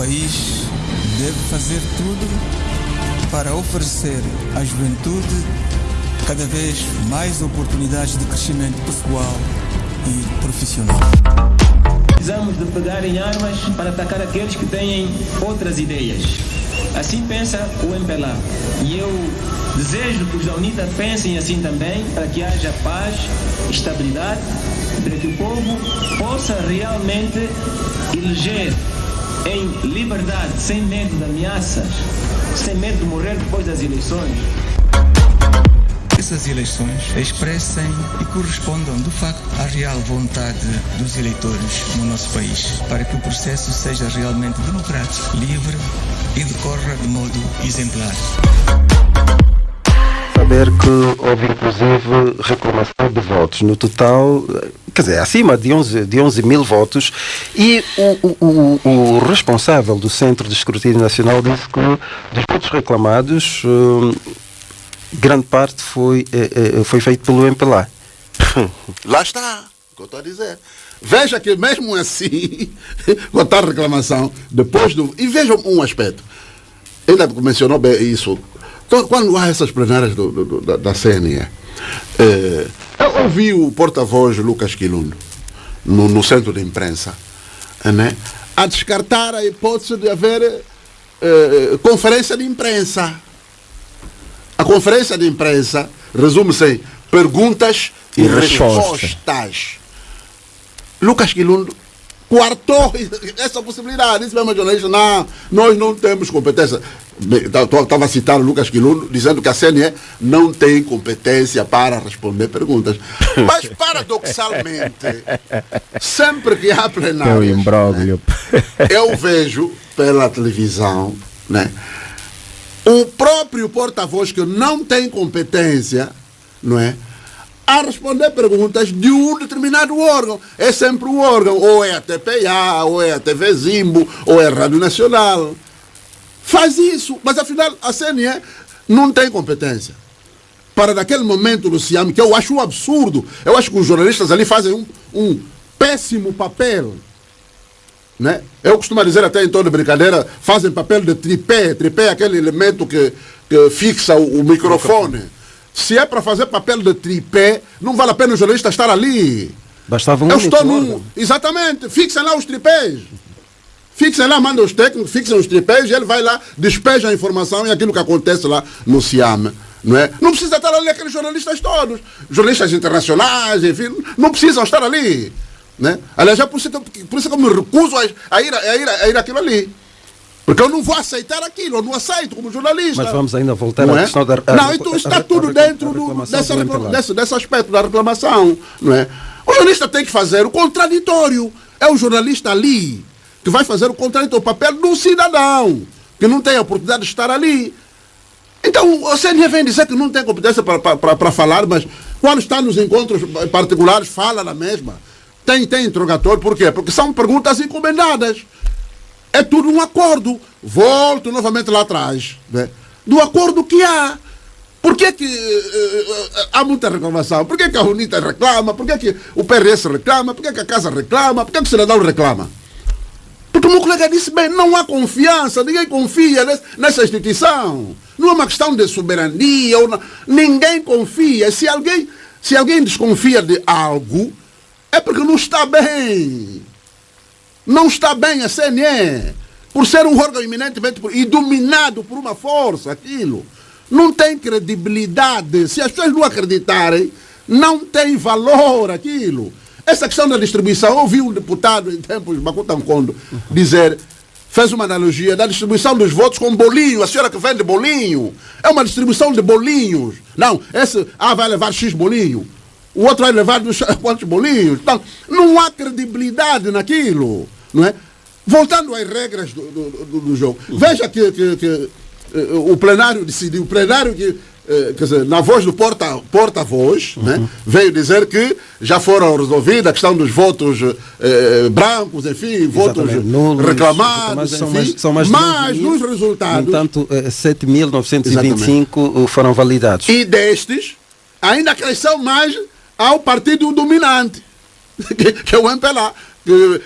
país deve fazer tudo para oferecer à juventude cada vez mais oportunidades de crescimento pessoal e profissional. Precisamos de pegar em armas para atacar aqueles que têm outras ideias. Assim pensa o MPLA. E eu desejo que os da UNITA pensem assim também, para que haja paz, estabilidade, para que o povo possa realmente eleger em liberdade, sem medo de ameaças, sem medo de morrer depois das eleições. Essas eleições expressem e correspondam de facto à real vontade dos eleitores no nosso país, para que o processo seja realmente democrático, livre e decorra de modo exemplar saber que houve inclusive reclamação de votos. No total, quer dizer, acima de 11, de 11 mil votos. E o, o, o, responsável do Centro de Escrutínio Nacional disse que dos votos reclamados, hum, grande parte foi, eh, eh, foi feito pelo MPLA. Lá está, o que eu estou a dizer. Veja que mesmo assim, com a reclamação, depois do. E veja um aspecto. Ele mencionou bem isso quando há essas plenárias do, do, da, da CNE, eh, eu ouvi o porta-voz Lucas Quilundo no, no, centro de imprensa né, a descartar a hipótese de haver eh, conferência de imprensa. A conferência de imprensa resume-se em perguntas e, e respostas. respostas. Lucas Quilundo coartou essa possibilidade. Disse mesmo jornalista, não, nós não temos competência. Estava citando Lucas Quiluno dizendo que a CNE não tem competência para responder perguntas. Mas, paradoxalmente, sempre que há plenário, né, eu vejo pela televisão né, o próprio porta-voz que não tem competência, não é? A responder perguntas de um determinado órgão. É sempre um órgão, ou é a TPA, ou é a TV Zimbo, ou é a Rádio Nacional. Faz isso, mas afinal a CNE não tem competência. Para naquele momento, Luciano, que eu acho um absurdo, eu acho que os jornalistas ali fazem um, um péssimo papel. Né? Eu costumo dizer até em tom de brincadeira, fazem papel de tripé. Tripé é aquele elemento que, que fixa o, o microfone. Se é para fazer papel de tripé, não vale a pena o jornalista estar ali. Bastava um Eu estou num. Exatamente. Fixem lá os tripés. Fixem lá, mandam os técnicos, fixem os tripés e ele vai lá, despeja a informação e aquilo que acontece lá no Ciame. Não, é? não precisa estar ali aqueles jornalistas todos. Jornalistas internacionais, enfim, não precisam estar ali. Né? Aliás, é por isso, que, por isso que eu me recuso a, a, ir, a, ir, a ir aquilo ali. Porque eu não vou aceitar aquilo, eu não aceito como jornalista. Mas vamos ainda voltar não à é? questão da. A, não, então está tudo dentro do, dessa, desse, desse aspecto da reclamação. Não é? O jornalista tem que fazer o contraditório. É o jornalista ali que vai fazer o contraditório, o papel do cidadão, que não tem a oportunidade de estar ali. Então, o CNE vem dizer que não tem competência para falar, mas quando está nos encontros particulares, fala na mesma. Tem, tem interrogatório, por quê? Porque são perguntas encomendadas. É tudo um acordo. Volto novamente lá atrás. Né? Do acordo que há. Por que, que uh, há muita reclamação? Por que, que a UNITA reclama? Por que, que o PRS reclama? Por que, que a Casa reclama? Por que, que o cidadão reclama? Porque o meu colega disse bem, não há confiança, ninguém confia nessa instituição. Não é uma questão de soberania, não, ninguém confia. Se alguém, se alguém desconfia de algo, é porque não está bem. Não está bem a CNE, por ser um órgão eminentemente e dominado por uma força, aquilo. Não tem credibilidade. Se as pessoas não acreditarem, não tem valor aquilo. Essa questão da distribuição, ouvi um deputado em tempos de Macutancondo dizer, fez uma analogia da distribuição dos votos com bolinho, a senhora que vende bolinho. É uma distribuição de bolinhos. Não, esse ah, vai levar X bolinho o outro vai levar quantos bolinhos. Então, não há credibilidade naquilo não é? Voltando às regras do, do, do jogo, veja que, que, que uh, o plenário decidiu, o plenário que, uh, dizer, na voz do porta-voz, porta uhum. né, veio dizer que já foram resolvidas a questão dos votos uh, brancos, enfim, votos Nulos, reclamados, são mais, são mais mas mil, nos resultados... No entanto, 7.925 foram validados. E destes, ainda cresceu mais ao partido dominante, que, que é o MPLA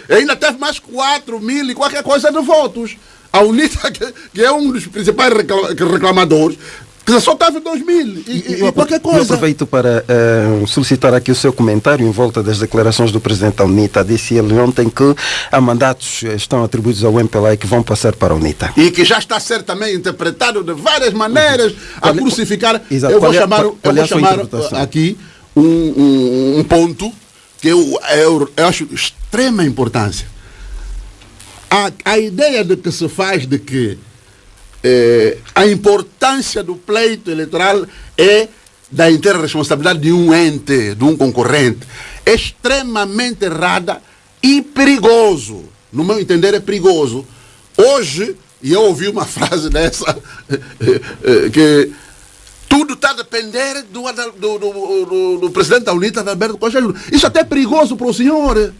ainda teve mais 4 mil e qualquer coisa de votos. A UNITA, que, é um dos principais reclamadores, que só teve 2 mil e, e, e qualquer coisa. Eu aproveito para uh, solicitar aqui o seu comentário em volta das declarações do presidente da UNITA. Disse ele ontem que há mandatos estão atribuídos ao MPLA e que vão passar para a UNITA. E que já está a ser também interpretado de várias maneiras uhum. a qual, crucificar. Exato. Eu vou é, chamar, qual, qual eu vou chamar aqui um, um, um, ponto que eu, eu, eu acho extrema importância. A, a ideia de que se faz de que eh, a importância do pleito eleitoral é da inteira responsabilidade de um ente, de um concorrente. É extremamente errada e perigoso. No meu entender, é perigoso. Hoje, e eu ouvi uma frase dessa, eh, eh, que tudo está a depender do, do, do, do, presidente da UNITA, Alberto Costa Isso até é perigoso para o senhor.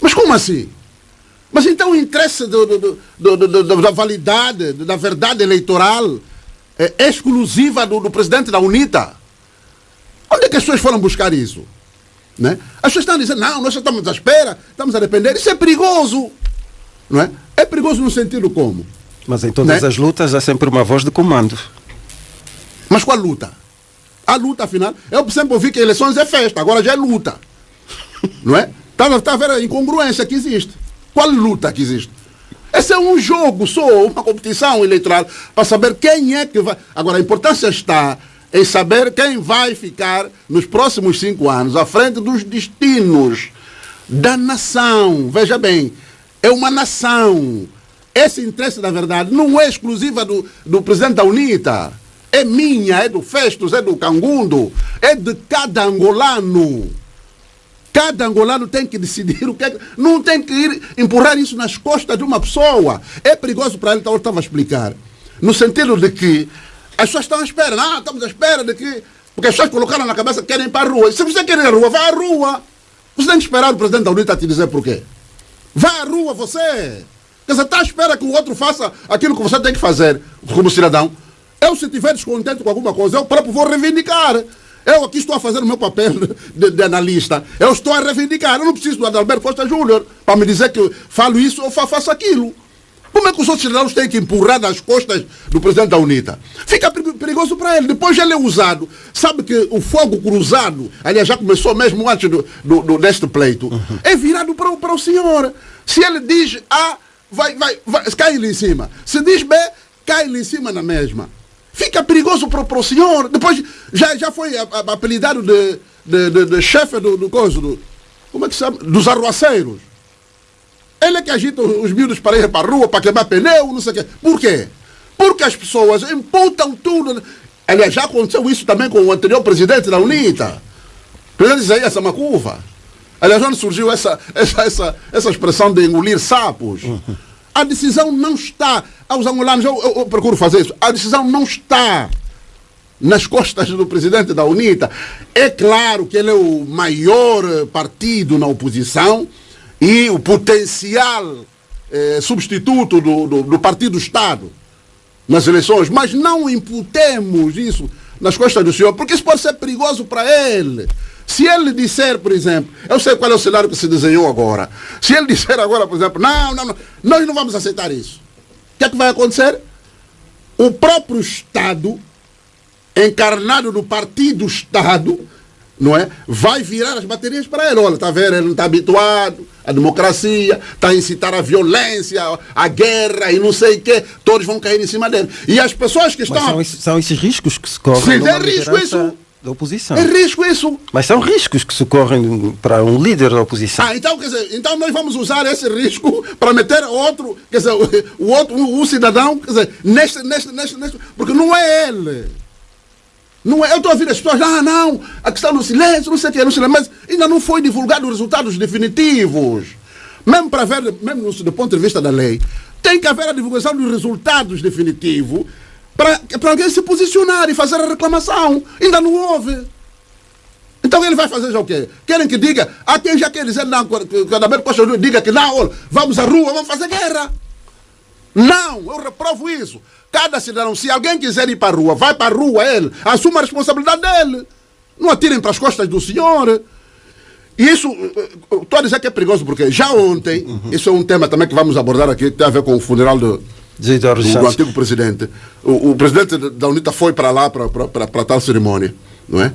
Mas como assim? Mas então o interesse do, do, do, da validade, da verdade eleitoral é exclusiva do, presidente da UNITA. Onde é que as pessoas foram buscar isso? Né? As pessoas estão dizendo, não, nós estamos à espera, estamos a depender. Isso é perigoso. Não é? é perigoso no sentido como? Mas em todas né? as lutas há sempre uma voz de comando. Mas qual luta? A luta, afinal, eu sempre ouvi que eleições é festa, agora já é luta. Não é? Está tá a ver a incongruência que existe. Qual luta que existe? Esse é um jogo só, uma competição eleitoral, para saber quem é que vai. Agora, a importância está em saber quem vai ficar nos próximos cinco anos à frente dos destinos da nação. Veja bem, é uma nação. Esse interesse, na verdade, não é exclusiva do, do presidente da UNITA. É minha, é do Festus, é do Cangundo, é de cada angolano. Cada angolano tem que decidir o que é. Não tem que ir empurrar isso nas costas de uma pessoa. É perigoso para ele, então eu estava a explicar. No sentido de que as pessoas estão à espera. Não, estamos à espera de que. Porque as pessoas colocaram na cabeça que querem ir para a rua. Se você quer ir à rua, vá à rua. Você tem que esperar o presidente da UNITA te dizer porquê. Vá à rua você. Dizer, está à espera que o outro faça aquilo que você tem que fazer como cidadão. Eu, se estiver descontente com alguma coisa, eu próprio vou reivindicar. Eu aqui estou a fazer o meu papel de, de, analista. Eu estou a reivindicar. Eu não preciso do Adalberto Costa Júnior para me dizer que falo isso ou faço aquilo. Como é que os outros cidadãos têm que empurrar nas costas do presidente da UNITA? Fica perigoso para ele. Depois ele é usado. Sabe que o fogo cruzado, aliás, já começou mesmo antes do, do, do deste pleito, uhum. é virado para, para o senhor. Se ele diz A, vai, vai, vai, cai ali em cima. Se diz B, cai ali em cima na mesma. Fica perigoso para, o senhor. Depois já, já foi apelidado de, de, de, de chefe do, do coisa, do, como é que se chama? Dos arruaceiros. Ele é que agita os miúdos para ir para a rua, para queimar pneu, não sei o quê. Por quê? Porque as pessoas imputam tudo. Aliás, já aconteceu isso também com o anterior presidente da UNITA. O presidente Isaías Samacuva. Aliás, onde surgiu essa, essa, essa, essa expressão de engolir sapos? A decisão não está. Aos angolanos, eu, eu, eu procuro fazer isso. A decisão não está nas costas do presidente da UNITA. É claro que ele é o maior partido na oposição e o potencial eh, substituto do, do, do Partido Estado nas eleições, mas não imputemos isso nas costas do senhor, porque isso pode ser perigoso para ele. Se ele disser, por exemplo, eu sei qual é o cenário que se desenhou agora. Se ele disser agora, por exemplo, não, não, não, nós não vamos aceitar isso. O que é que vai acontecer? O próprio Estado, encarnado no partido Estado, não é? Vai virar as baterias para ele. Olha, está vendo? Ele não está habituado à democracia, está a incitar a violência, a guerra e não sei o quê. Todos vão cair em cima dele. E as pessoas que estão. São, esses, são esses riscos que se correm. Sim, é risco isso da oposição. É risco isso. Mas são riscos que socorrem para um líder da oposição. Ah, então, quer dizer, então nós vamos usar esse risco para meter outro, quer dizer, o outro, o, cidadão, quer dizer, neste, neste, neste, neste, porque não é ele. Não é, eu estou a ouvir as pessoas, ah, não, a questão do silêncio, não sei o que, no silêncio, mas ainda não foi divulgado os resultados definitivos. Mesmo para ver, mesmo do ponto de vista da lei, tem que haver a divulgação dos resultados definitivos para alguém se posicionar e fazer a reclamação. Ainda não houve. Então ele vai fazer já o quê? Querem que diga, há quem já quer dizer não, que Adalberto Costa Júnior diga que não, olha, vamos à rua, vamos fazer guerra. Não, eu reprovo isso. Cada cidadão, se alguém quiser ir para a rua, vai para a rua ele, assuma a responsabilidade dele. Não atirem para as costas do senhor. isso, estou a dizer que é perigoso porque já ontem, uhum. isso é um tema também que vamos abordar aqui, tem a ver com o funeral do, do, do antigo presidente. O, o, presidente da UNITA foi para lá para tal cerimônia, não é?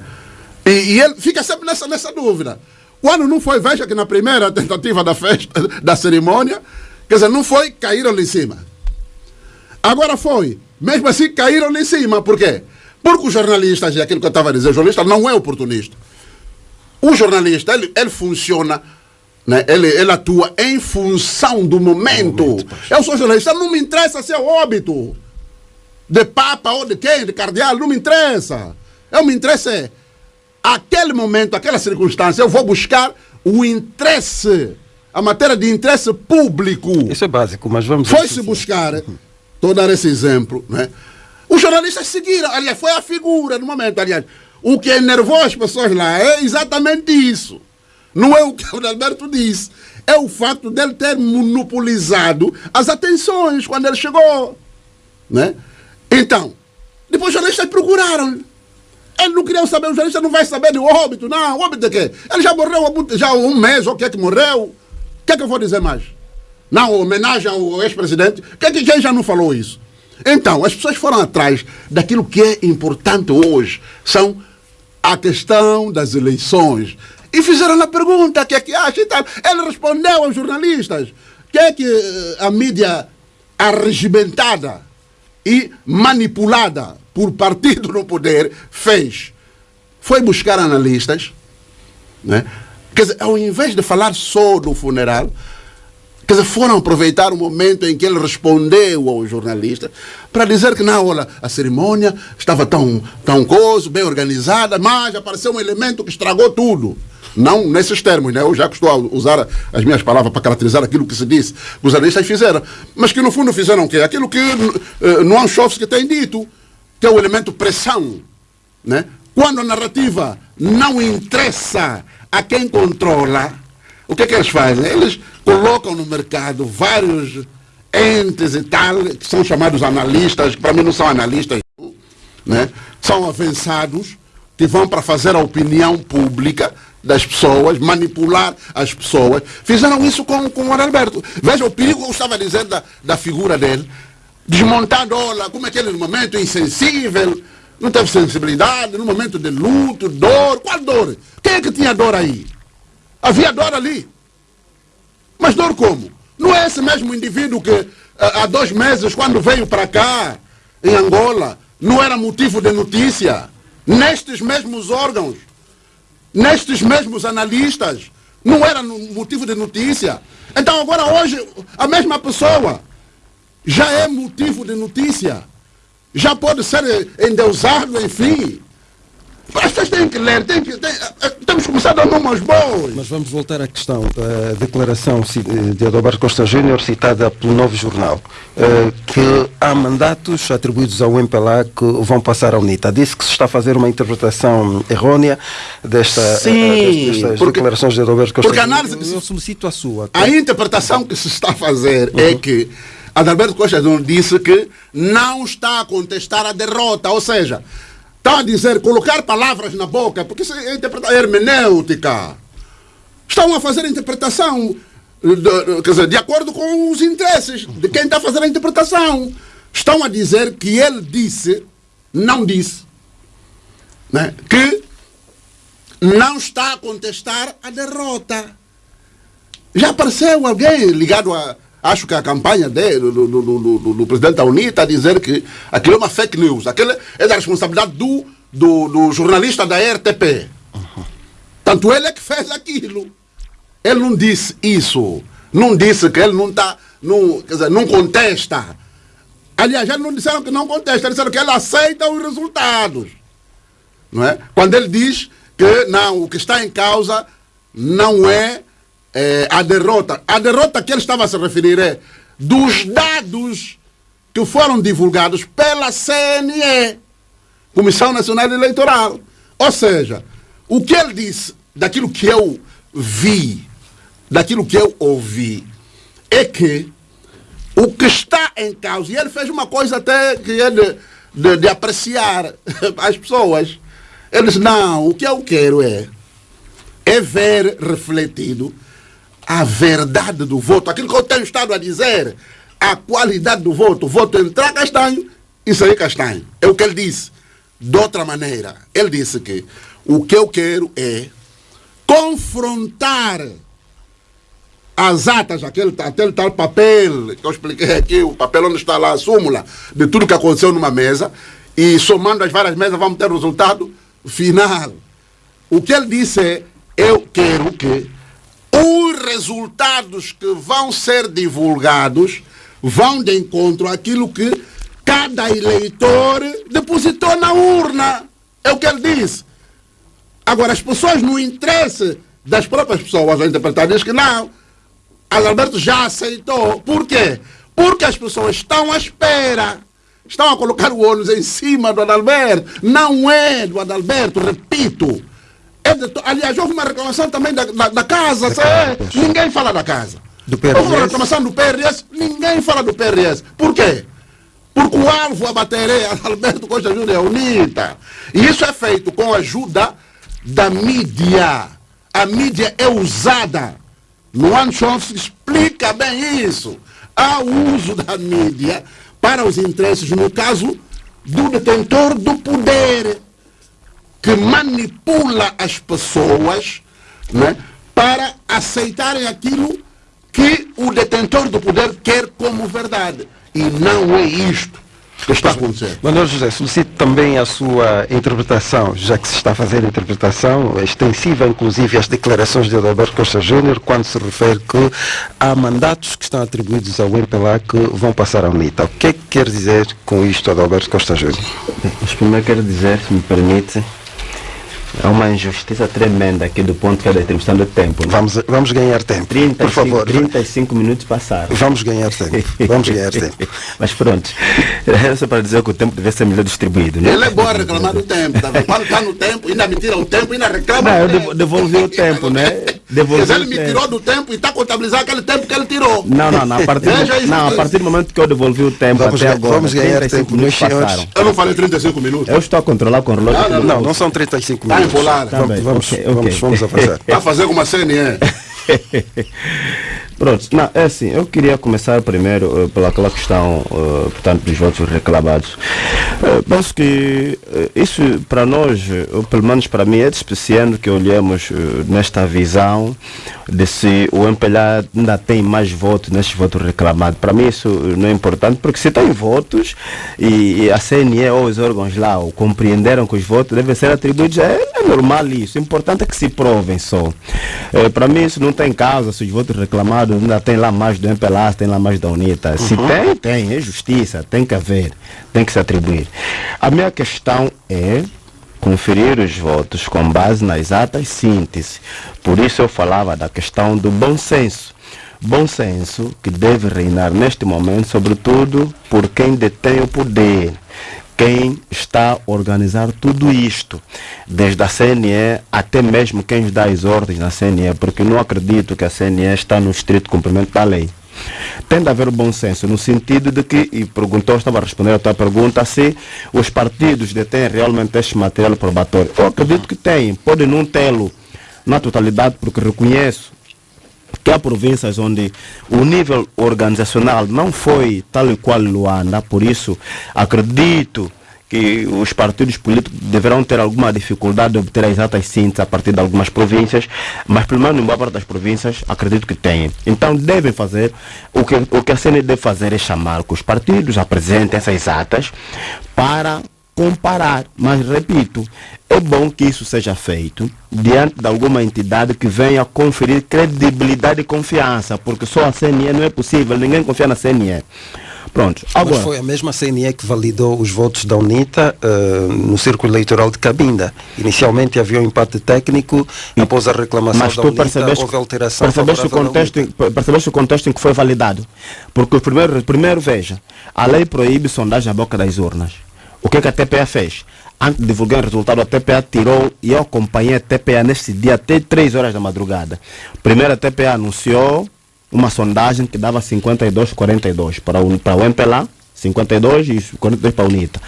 E, e, ele fica sempre nessa, nessa dúvida. Quando não foi, veja que na primeira tentativa da festa, da cerimônia, quer dizer, não foi, caíram ali em cima. Agora foi, mesmo assim caíram ali em cima, por quê? Porque os jornalistas, e aquilo que eu estava a dizer, o jornalista não é oportunista. O jornalista, ele, ele funciona, né? ele, ele atua em função do momento. momento eu sou jornalista, não me interessa se é óbito de papa ou de quem, de cardeal, não me interessa. Eu me interessa é aquele momento, aquela circunstância, eu vou buscar o interesse, a matéria de interesse público. Isso é básico, mas vamos... Foi-se buscar, estou a dar esse exemplo, né? Os jornalistas seguiram, aliás, foi a figura no momento, aliás. O que enervou as pessoas lá é exatamente isso. Não é o que o Alberto disse. É o fato dele ter monopolizado as atenções quando ele chegou. Né? Então, depois os jornalistas procuraram. Ele não queria saber, o jornalista não vai saber do óbito, não. Óbito de quê? Ele já morreu já um mês, ou o que é que morreu? O que é que eu vou dizer mais? Não, homenagem ao ex-presidente. Que, que, quem já não falou isso? Então, as pessoas foram atrás daquilo que é importante hoje. São a questão das eleições. E fizeram a pergunta, que é que acha e tal. Ele respondeu aos jornalistas. Que é que eh, a mídia arregimentada e manipulada por partido no poder fez? Foi buscar analistas, né? Quer dizer, ao invés de falar só do funeral, Quer dizer, foram aproveitar o momento em que ele respondeu ao jornalista para dizer que, não, olha, a cerimônia estava tão, tão coisa, bem organizada, mas apareceu um elemento que estragou tudo. Não nesses termos, né? Eu já a usar as minhas palavras para caracterizar aquilo que se disse, que os analistas fizeram. Mas que no fundo fizeram o quê? Aquilo que uh, Noam Chomsky tem dito, que é o elemento pressão. Né? Quando a narrativa não interessa a quem controla, o que é que eles fazem? Eles colocam no mercado vários entes e tal, que são chamados analistas, que para mim não são analistas, né? são avançados, que vão para fazer a opinião pública das pessoas, manipular as pessoas. Fizeram isso com, com o Alberto. Veja o perigo, eu estava dizendo da, da figura dele, desmontando, olha, como é que ele no momento insensível, não teve sensibilidade, no momento de luto, dor. Qual dor? Quem é que tinha dor aí? Havia dor ali. Mas dor como? Não é esse mesmo indivíduo que eh, há dois meses, quando veio para cá, em Angola, não era motivo de notícia? Nestes mesmos órgãos, nestes mesmos analistas, não era motivo de notícia? Então agora hoje, a mesma pessoa já é motivo de notícia. Já pode ser endeusado, enfim. Pessoas têm que ler, têm que, têm, eh, temos que começar a dar números bons. Mas vamos voltar à questão. A declaração de Adalberto Costa Júnior, citada pelo Novo Jornal, eh, que há mandatos atribuídos ao MPLA que vão passar à UNITA. Disse que se está a fazer uma interpretação errônea desta, eh, Sim, destas porque, declarações de Adalberto Costa porque Júnior. Análise, eu solicito a sua. A interpretação que se está a fazer é uhum. é que Adalberto Costa Júnior disse que não está a contestar a derrota, ou seja, Está a dizer, colocar palavras na boca, porque isso é interpretação hermenêutica. Estão a fazer a interpretação de, quer dizer, de acordo com os interesses de quem está a fazer a interpretação. Estão a dizer que ele disse, não disse, né, que não está a contestar a derrota. Já apareceu alguém ligado a, Acho que a campanha dele, do, do, do, do, presidente da UNI, está a dizer que aquilo é uma fake news. Aquilo é da responsabilidade do, do, jornalista da RTP. Tanto ele é que fez aquilo. Ele não disse isso. Não disse que ele não está. Não, quer dizer, não contesta. Aliás, eles não disseram que não contesta, disseram que ele aceita os resultados. Não é? Quando ele diz que não, o que está em causa não é é, a derrota. A derrota que ele estava a se referir é dos dados que foram divulgados pela CNE, Comissão Nacional Eleitoral. Ou seja, o que ele disse, daquilo que eu vi, daquilo que eu ouvi, é que o que está em causa, e ele fez uma coisa até que é de, de, de apreciar as pessoas. Ele disse, não, o que eu quero é é ver refletido a verdade do voto, aquilo que eu tenho estado a dizer, a qualidade do voto. O voto entrar castanho e sair castanho. É o que ele disse. De outra maneira, ele disse que o que eu quero é confrontar as atas, aquele, aquele tal papel que eu expliquei aqui, o papel onde está lá a súmula de tudo que aconteceu numa mesa, e somando as várias mesas vamos ter o resultado final. O que ele disse é: eu quero que resultados que vão ser divulgados vão de encontro àquilo que cada eleitor depositou na urna. É o que ele disse. Agora, as pessoas, no interesse das próprias pessoas a interpretar, diz que não. Adalberto já aceitou. Por quê? Porque as pessoas estão à espera. Estão a colocar o ônus em cima do Adalberto. Não é do Adalberto, repito. É de, aliás, houve uma reclamação também da, da, da casa. Da ninguém fala da casa. Do PRS. Houve uma reclamação do PRS. Ninguém fala do PRS. Por quê? Porque o alvo a bater é Adalberto Costa Júnior é UNITA. E isso é feito com a ajuda da mídia. A mídia é usada. Luan Chomsky explica bem isso. Há uso da mídia para os interesses, no caso do detentor do poder, que manipula as pessoas né, para aceitarem aquilo que o detentor do poder quer como verdade. E não é isto que está acontecendo. Manuel José, solicito também a sua interpretação, já que se está a fazer a interpretação extensiva, inclusive às declarações de Adalberto Costa Júnior, quando se refere que há mandatos que estão atribuídos ao MPLA que vão passar à UNITA. O que é que quer dizer com isto Adalberto Costa Júnior? Mas primeiro quero dizer, se me permite, é uma injustiça tremenda aqui do ponto que é da atribuição do tempo. Né? Vamos, vamos ganhar tempo, 35, por favor. 35 minutos passaram. Vamos ganhar tempo, vamos ganhar tempo. Mas pronto, era só para dizer que o tempo deve ser melhor distribuído. Né? Ele é bom reclamar do tempo, tá quando está no tempo, ainda me tira o tempo, ainda reclama Não, eu devolvi o tempo, né? Devolvi ele me tirou do tempo e está contabilizando aquele tempo que ele tirou. Não, não, não. A partir, do, não, a partir do momento que eu devolvi o tempo vamos, até agora, vamos ganhar tempo, meus passaram. Eu não falei 35 minutos. Eu estou a controlar com o relógio. Não, não, não, não são 35 Está minutos. embolado. Tá. Vamos, Ok, vamos, ok. vamos avançar. Está a fazer como a CNE. Pronto, não, é assim, eu queria começar primeiro eh, pelaquela questão, eh, portanto, dos votos reclamados. Eh, penso que eh, isso para nós, ou pelo menos para mim, é despeciando que olhemos nesta visão de se o MPLA ainda tem mais votos nestes votos reclamados. Para mim isso não é importante, porque se tem votos e, e a CNE ou os órgãos lá o compreenderam que os votos devem ser atribuídos, é normal isso. O importante é que se provem só. Eh, para mim isso não tem causa, se os votos reclamados ainda tem lá mais do MPLA, se tem lá mais da UNITA. Se tem, tem, é justiça, tem que haver, tem que se atribuir. A minha questão é conferir os votos com base nas atas síntese. Por isso eu falava da questão do bom senso. Bom senso que deve reinar neste momento, sobretudo por quem detém o poder, quem está a organizar tudo isto, desde a CNE até mesmo quem dá as ordens na CNE, porque não acredito que a CNE está no estrito cumprimento da lei. Tem de haver bom senso, no sentido de que, e perguntou, estava a responder a tua pergunta, se os partidos detêm realmente este material probatório. Eu acredito que têm, podem não tê-lo na totalidade, porque reconheço que há províncias onde o nível organizacional não foi tal e qual Luanda, por isso acredito que os partidos políticos deverão ter alguma dificuldade de obter as exatas sínteses a partir de algumas províncias, mas pelo menos em boa parte das províncias acredito que têm. Então devem fazer, o que, o que a CNE deve fazer é chamar que os partidos apresentem essas atas para comparar. Mas repito, é bom que isso seja feito diante de alguma entidade que venha conferir credibilidade e confiança, porque só a CNE não é possível, ninguém confia na CNE. Pronto, Mas agora. foi a mesma CNE que validou os votos da UNITA eh, no círculo eleitoral de Cabinda. Inicialmente havia um empate técnico, após a reclamação Mas da tu UNITA percebeste, houve alteração percebeste, o contexto, em- percebeste o contexto em que foi validado? Porque primeiro, primeiro veja, a lei proíbe sondagem à boca das urnas. O que, que a TPA fez? Antes de divulgar o resultado, a TPA tirou e eu acompanhei a TPA nesse dia até 3 horas da madrugada. Primeiro a TPA anunciou uma sondagem que dava 52-42 para o, para o MPLA 52 e 42 para a UNITA.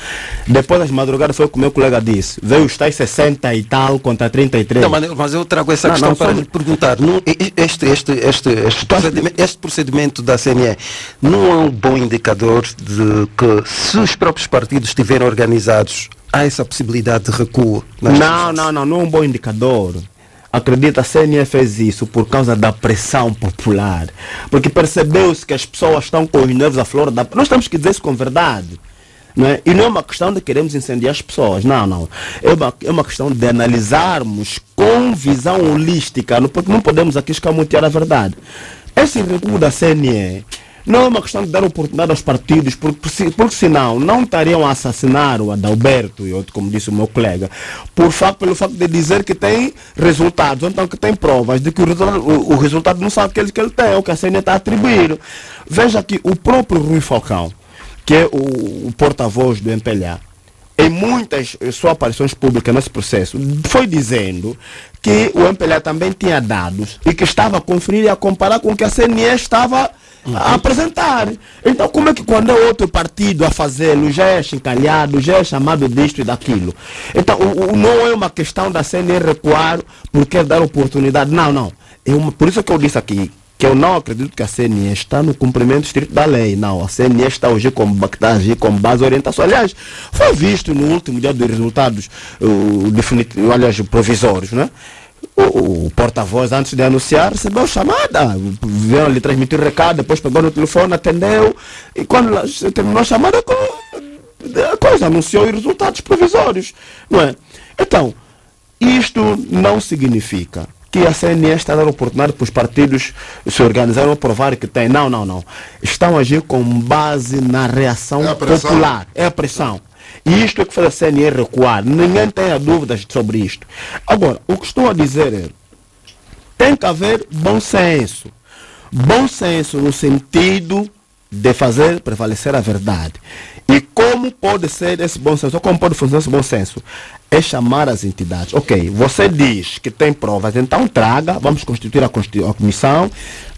Depois das madrugadas foi o que o meu colega disse. Veio os tais 60 e tal contra 33. Não, mas eu trago essa não, questão não, para lhe perguntar. Não, este, este, este, este, procedimento, este procedimento da CNE não é um bom indicador de que se os próprios partidos estiverem organizados, há essa possibilidade de recuo? Não, não, não, não é um bom indicador. Acredita, a CNE fez isso por causa da pressão popular. Porque percebeu-se que as pessoas estão com os nervos à flor da... Nós temos que dizer isso com verdade. Não é? E não é uma questão de queremos incendiar as pessoas. Não, não. É uma, é uma questão de analisarmos com visão holística. Não, não podemos aqui escamotear a verdade. Esse recuo da CNE não é uma questão de dar oportunidade aos partidos, porque, porque senão não estariam a assassinar o Adalberto e outro, como disse o meu colega, por facto, pelo facto de dizer que tem resultados, ou então que tem provas de que o, o, o resultado não são aqueles que ele tem, ou que a CNE está a atribuir. Veja que o próprio Rui Falcão, que é o, o porta-voz do MPLA, em muitas suas aparições públicas nesse processo, foi dizendo que o MPLA também tinha dados e que estava a conferir e a comparar com o que a CNE estava a apresentar. Então, como é que quando é outro partido a fazê-lo, já é chincalhado, já é chamado disto e daquilo? Então, o, o, não é uma questão da CNE recuar por quer dar oportunidade. Não, não. É uma, por isso que eu disse aqui que eu não acredito que a CNE está no cumprimento estrito da lei. Não, a CNE está hoje como, está com base orientação. Aliás, foi visto no último dia dos resultados uh, definitivos, aliás, provisórios, né? O, o porta-voz, antes de anunciar, recebeu chamada. Vieram lhe transmitir o recado, depois pegou no telefone, atendeu. E quando terminou a chamada, a coisa anunciou os resultados provisórios. Não é? Então, isto não significa que a CNE está dando oportunidade para os partidos se organizarem ou provar que tem. Não, não, não. Estão agindo com base na reação é popular. É a pressão. Isto é que faz a CNE recuar. Ninguém tenha dúvidas sobre isto. Agora, o que estou a dizer é, tem que haver bom senso. Bom senso no sentido de fazer prevalecer a verdade. E como pode ser esse bom senso? Ou como pode funcionar esse bom senso? É chamar as entidades. Ok, você diz que tem provas, então traga, vamos constituir a, a comissão,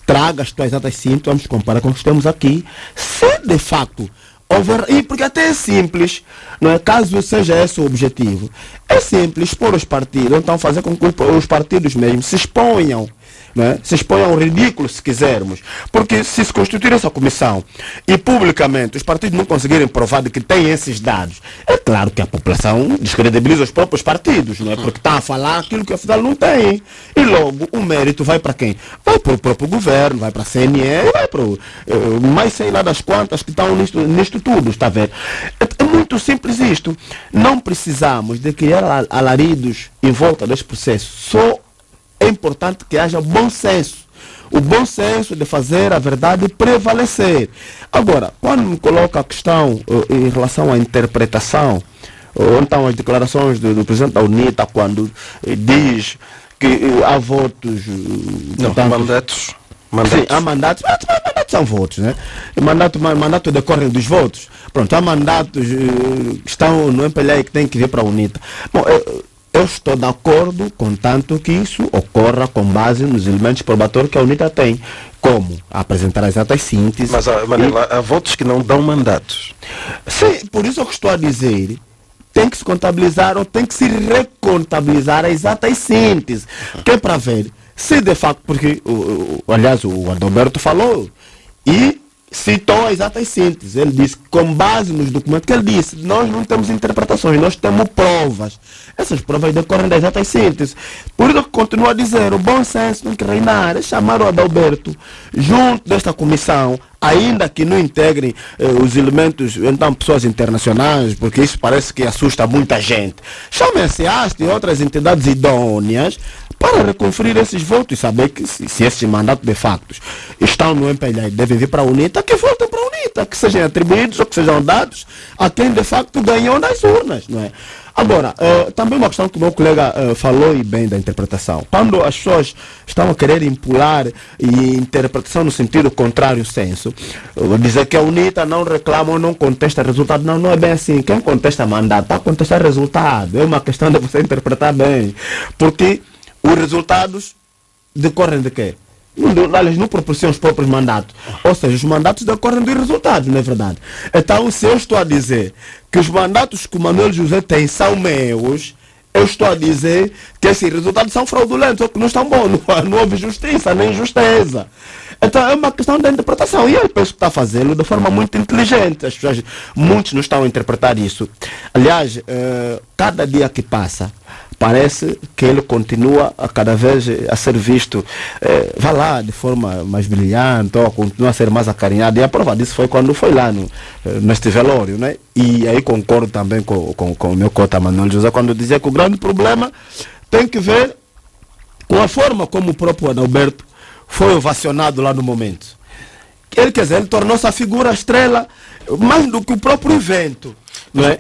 traga as tuas atas simples, vamos comparar com o que temos aqui. Se de fato Over, e porque até é simples, não é? caso seja esse o objetivo, é simples expor os partidos, então fazer com que os partidos mesmo se exponham né? se expõe ao ridículo, se quisermos. Porque se se constituir essa comissão e publicamente os partidos não conseguirem provar de que têm esses dados, é claro que a população descredibiliza os próprios partidos, não é? porque está a falar aquilo que afinal não tem. E logo o mérito vai para quem? Vai para o próprio governo, vai para a CNE, vai para o. Uh, mais sei lá das quantas que estão nisto, nisto tudo, está a ver? É, é muito simples isto. Não precisamos de criar alaridos em volta deste processo. Só importante que haja bom senso. O bom senso de fazer a verdade prevalecer. Agora, quando me coloca a questão uh, em relação à interpretação, ou então as declarações do, do presidente da UNITA, quando uh, diz que há votos. Não, portanto, mandatos. Mandatos. Sim, há mandatos, mas, mandatos são votos, né? Mandato, mandato decorre dos votos. Pronto, há mandatos que estão no MPLA que têm que vir para a UNITA. Bom, eu estou de acordo, contanto que isso ocorra com base nos elementos probatórios que a UNITA tem, como apresentar as exatas sínteses. Mas, Manela, e... há votos que não dão mandatos. Sim, por isso que estou a dizer tem que se contabilizar ou tem que se recontabilizar as exatas sínteses, que é para ver se de facto, porque, o, o, aliás, o Adalberto falou, e citou as exatas sínteses. Ele disse, com base nos documentos que ele disse, nós não temos interpretações, nós temos provas. Essas provas decorrem das exatas sínteses. Por isso que continuo a dizer, o bom senso tem que reinar, é chamar o Adalberto junto desta comissão, ainda que não integrem eh, os elementos, então pessoas internacionais, porque isso parece que assusta muita gente. Chamem a SEAST e outras entidades idôneas para reconferir esses votos e saber que se, se esses mandatos de facto estão no MPLA e devem vir para a UNITA, que voltem para a UNITA, que sejam atribuídos ou que sejam dados a quem de facto ganhou nas urnas. Não é? Agora, uh, também uma questão que o meu colega uh, falou e bem da interpretação. Quando as pessoas estão a querer impular e interpretação no sentido contrário senso, uh, dizer que a UNITA não reclama ou não contesta resultado, não, não é bem assim. Quem contesta mandato está a contestar resultado. É uma questão de você interpretar bem. Porque os resultados decorrem de quê? Aliás, não proporcionam os próprios mandatos. Ou seja, os mandatos decorrem dos resultados, não é verdade? Então, se eu estou a dizer que os mandatos que o Manuel José tem são meus, eu estou a dizer que esses resultados são fraudulentos ou que não estão bons. Não, não houve justiça nem justeza. Então é uma questão da interpretação. E ele penso que está fazendo de forma muito inteligente. As pessoas, muitos não estão a interpretar isso. Aliás, uh, cada dia que passa, parece que ele continua a cada vez a ser visto, eh, vá lá, de forma mais brilhante, ou continua a ser mais acarinhado. E a prova disso foi quando foi lá no, eh, neste velório, né? E aí concordo também com, com, com o meu cota Manuel José, quando dizia que o grande problema tem que ver com a forma como o próprio Adalberto foi ovacionado lá no momento. Ele, quer dizer, ele tornou-se a figura estrela mais do que o próprio evento. Não é?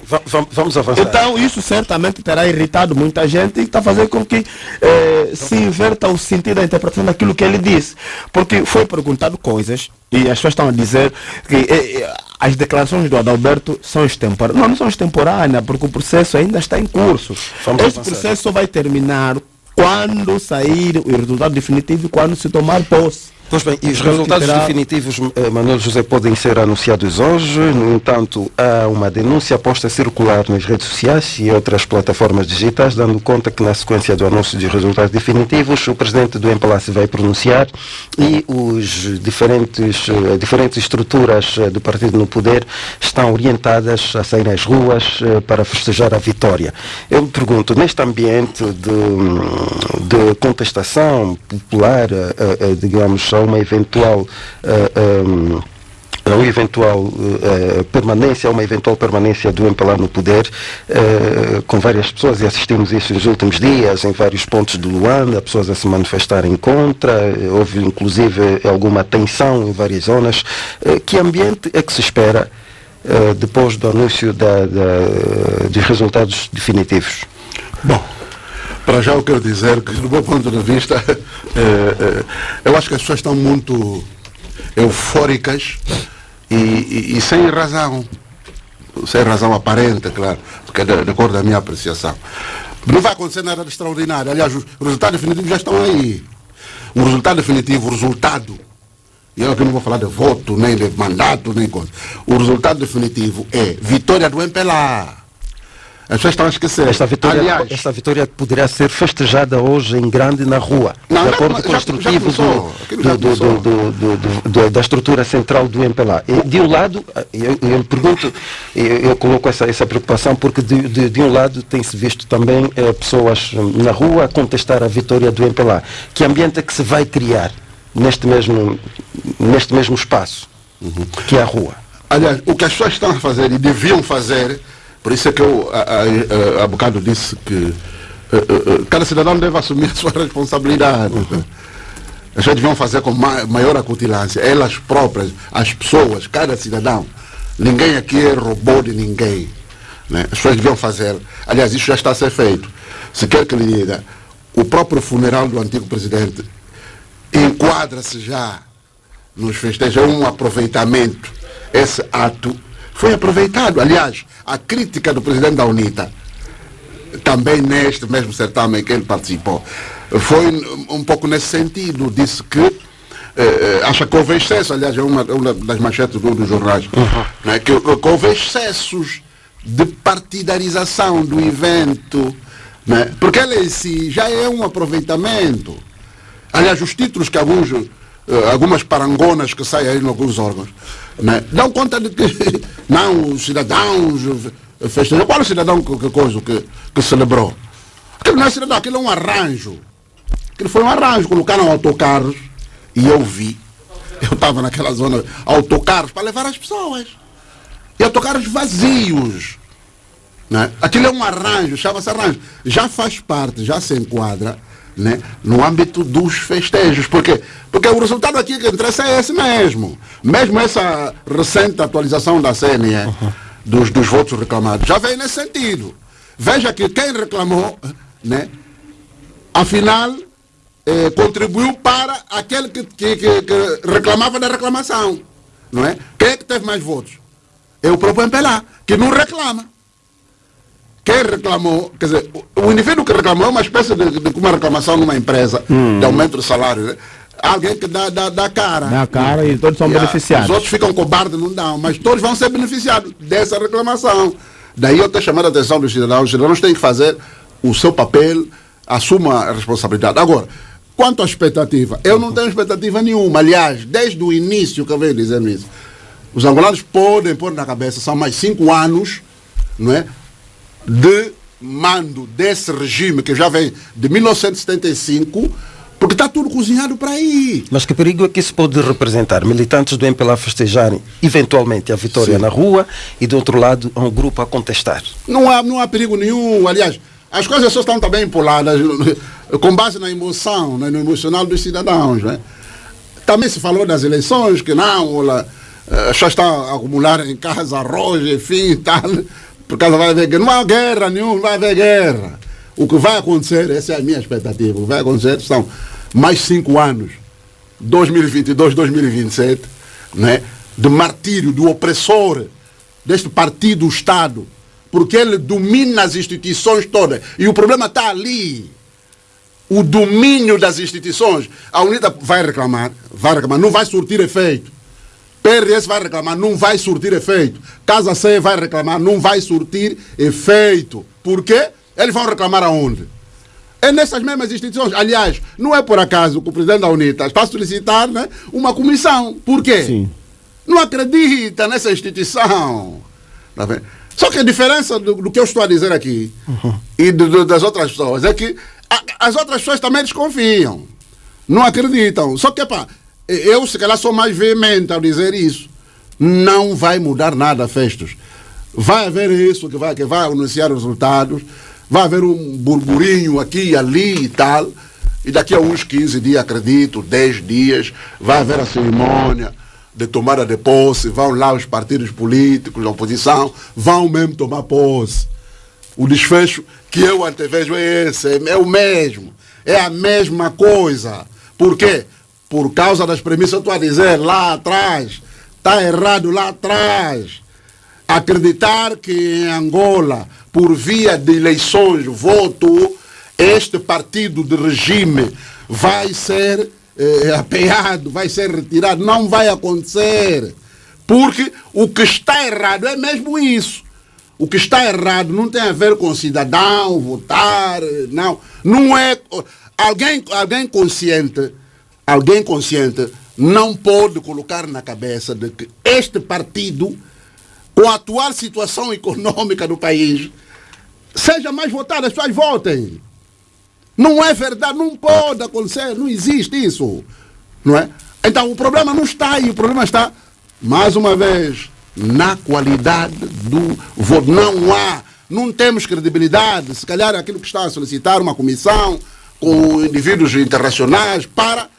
Vamos avançar. Então, isso certamente terá irritado muita gente e está fazendo com que eh, se inverta o sentido da interpretação daquilo que ele disse. Porque foi perguntado coisas e as pessoas estão a dizer que eh, eh as declarações do Adalberto são extemporâneas. Não, não são extemporâneas, porque o processo ainda está em curso. Vamos Esse avançar. processo só vai terminar quando sair o resultado definitivo e quando se tomar posse. Pois bem, e os resultados terá... definitivos, eh, Manuel José, podem ser anunciados hoje. No entanto, há uma denúncia posta a circular nas redes sociais e outras plataformas digitais, dando conta que na sequência do anúncio dos resultados definitivos, o presidente do se vai pronunciar e os diferentes, eh, diferentes estruturas eh, do partido no poder estão orientadas a sair às ruas para festejar a vitória. Eu me pergunto, neste ambiente de, de contestação popular, digamos, uma eventual uh, um, a uma eventual uh, permanência, a uma eventual permanência do MPLA no poder, uh, com várias pessoas, e assistimos isso nos últimos dias, em vários pontos do Luanda, pessoas a se manifestarem contra, houve inclusive alguma tensão em várias zonas. Uh, que ambiente é que se espera depois do anúncio da, da, dos resultados definitivos? Bom, para já eu quero dizer que, do meu ponto de vista, é, é, eu acho que as pessoas estão muito eufóricas e, e, e, sem razão. Sem razão aparente, claro, porque é de, de acordo com a minha apreciação. Não vai acontecer nada de extraordinário. Aliás, os resultados definitivos já estão aí. O resultado definitivo, o resultado, e eu aqui não vou falar de voto, nem de mandato, nem coisa. O resultado definitivo é vitória do MPLA. As pessoas estão a esquecer. Esta vitória, Aliás, esta vitória poderia ser festejada hoje em grande na rua, não, de acordo com o instrutivo da estrutura central do MPLA. E, de um lado, eu, eu pergunto, eu, eu, coloco essa, essa preocupação porque de, de, de um lado tem-se visto também eh, pessoas na rua a contestar a vitória do MPLA. Que ambiente é que se vai criar neste mesmo, neste mesmo espaço, uhum. que é a rua? Aliás, o que as pessoas estão a fazer e deviam fazer por isso é que eu há, bocado disse que uh, uh, cada cidadão deve assumir a sua responsabilidade. As pessoas deviam fazer com ma maior acutilância, elas próprias, as pessoas, cada cidadão. Ninguém aqui é robô de ninguém. Né? As pessoas deviam fazer. Aliás, isso já está a ser feito. Se quer que lhe diga, o próprio funeral do antigo presidente enquadra-se já nos festejos, é um aproveitamento. Esse ato foi aproveitado. Aliás, a crítica do presidente da UNITA, também neste mesmo certame que ele participou, foi um pouco nesse sentido. Disse que eh, eh acha que houve excesso, aliás, é uma, uma das manchetes do, dos jornais, uhum. né, que, que, houve excessos de partidarização do evento, né, porque ele em si já é um aproveitamento. Aliás, os títulos que alguns, algumas parangonas que saem aí em alguns órgãos, né? Dão conta de que não, os cidadãos festejam. Qual é o cidadão que, que, coisa, que, que celebrou? Aquilo não é cidadão, aquilo é um arranjo. Aquilo foi um arranjo. Colocaram autocarros e eu vi. Eu estava naquela zona, autocarros para levar as pessoas. E autocarros vazios. Né? Aquilo é um arranjo, chama-se arranjo. Já faz parte, já se enquadra né, no âmbito dos festejos. Por quê? Porque o resultado aqui que interessa é esse mesmo. Mesmo essa recente atualização da CNE, uhum. dos, dos votos reclamados, já vem nesse sentido. Veja que quem reclamou, né, afinal, eh, contribuiu para aquele que, que, que, que, reclamava da reclamação. Não é? Quem é que teve mais votos? É o próprio MPLA, que não reclama. Quem reclamou, quer dizer, o indivíduo que reclamou é uma espécie de, de uma reclamação numa empresa hum. de aumento de salário. Né? alguém que dá, dá, dá cara. Dá cara e todos são yeah. beneficiados. Os outros ficam cobardes, não dão, mas todos vão ser beneficiados dessa reclamação. Daí eu estou chamando a atenção dos cidadãos. Os cidadãos têm que fazer o seu papel, assuma a responsabilidade. Agora, quanto à expectativa, eu não tenho expectativa nenhuma. Aliás, desde o início que eu venho dizendo isso, os angolanos podem pôr na cabeça, são mais cinco anos não é, de mando desse regime que já vem de 1975 porque está tudo cozinhado para aí. Mas que perigo é que isso pode representar? Militantes do MPLA festejarem eventualmente a vitória Sim. na rua e do outro lado um grupo a contestar. Não há, não há perigo nenhum. Aliás, as coisas só estão também poladas com base na emoção, né, no emocional dos cidadãos. Né? Também se falou das eleições, que não, as pessoas estão a acumular em casa arroz, enfim, tal, por causa vai haver guerra. Não há guerra nenhuma, não vai haver guerra. O que vai acontecer, essa é a minha expectativa, o que vai acontecer são mais cinco anos, 2022, 2027, né, de martírio do opressor deste partido, o Estado, porque ele domina as instituições todas. E o problema está ali. O domínio das instituições. A UNITA vai reclamar, vai reclamar, não vai surtir efeito. PRS vai reclamar, não vai surtir efeito. Casa C vai reclamar, não vai surtir efeito. Por quê? Eles vão reclamar aonde? É nessas mesmas instituições. Aliás, não é por acaso que o presidente da UNITA está a solicitar né, uma comissão. Por quê? Sim. Não acredita nessa instituição. Tá vendo? Só que a diferença do, do, que eu estou a dizer aqui uhum. e do, do, das outras pessoas é que a, as outras pessoas também desconfiam. Não acreditam. Só que, pá, eu se calhar sou mais veemente ao dizer isso. Não vai mudar nada, Festos. Vai haver isso que vai, que vai anunciar os resultados vai haver um burburinho aqui ali e tal. E daqui a uns 15 dias, acredito, 10 dias, vai haver a cerimônia de tomada de posse, vão lá os partidos políticos da oposição, vão mesmo tomar posse. O desfecho que eu antevejo é esse, é o mesmo, é a mesma coisa. Por quê? Por causa das premissas, estou a dizer lá atrás, está errado lá atrás. Acreditar que em Angola por via de eleições, voto, este partido de regime vai ser eh, apeado, vai ser retirado. Não vai acontecer. Porque o que está errado é mesmo isso. O que está errado não tem a ver com cidadão, votar, não. Não é. Alguém, alguém consciente, alguém consciente não pode colocar na cabeça de que este partido, com a atual situação econômica do país, seja mais votado, as pessoas votem. Não é verdade, não pode acontecer, não existe isso. Não é? Então o problema não está aí, o problema está, mais uma vez, na qualidade do voto. Não há, não temos credibilidade, se calhar aquilo que está a solicitar uma comissão com indivíduos internacionais para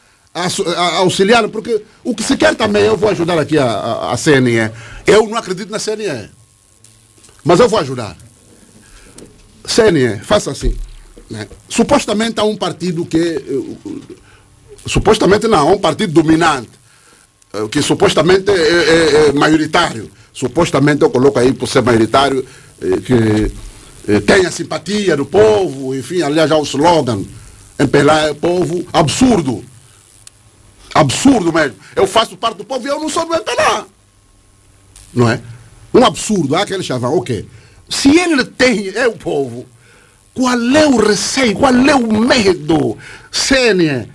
auxiliar, porque o que se quer também, eu vou ajudar aqui a, a, a CNE. Eu não acredito na CNE, mas eu vou ajudar. CNE, faça assim. Né? Supostamente há um partido que. Uh, supostamente não, há um partido dominante, uh, que supostamente é, é, é, maioritário. Supostamente eu coloco aí por ser maioritário, que tem a simpatia do povo, enfim, aliás, há o slogan, empelar é povo, absurdo. Absurdo mesmo. Eu faço parte do povo e eu não sou do MPLA. Não é? Um absurdo. Há aquele chavão, ok. Se ele tem, é o povo, qual é o receio, qual é o medo? Sênia,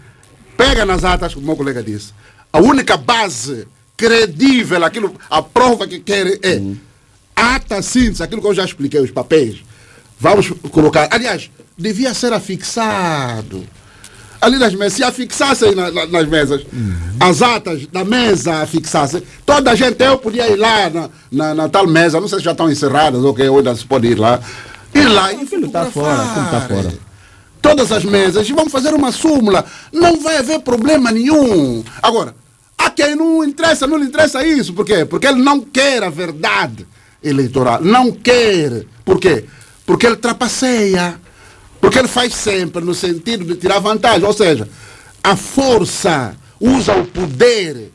pega nas atas, como o meu colega disse. A única base credível, aquilo, a prova que querem é uhum. ata síntese, aquilo que eu já expliquei, os papéis. Vamos colocar. Aliás, devia ser afixado. Ali nas mesas, se afixassem na, na, nas mesas, uhum. as atas da mesa afixassem, toda a gente, eu podia ir lá na, na, na, tal mesa, não sei se já estão encerradas ou que ainda se pode ir lá. Ir lá e está fora, está fora. Todas as mesas, e vamos fazer uma súmula. Não vai haver problema nenhum. Agora, a quem não interessa, não lhe interessa isso. Por quê? Porque ele não quer a verdade eleitoral. Não quer. Por quê? Porque ele trapaceia. Porque ele faz sempre no sentido de tirar vantagem. Ou seja, a força usa o poder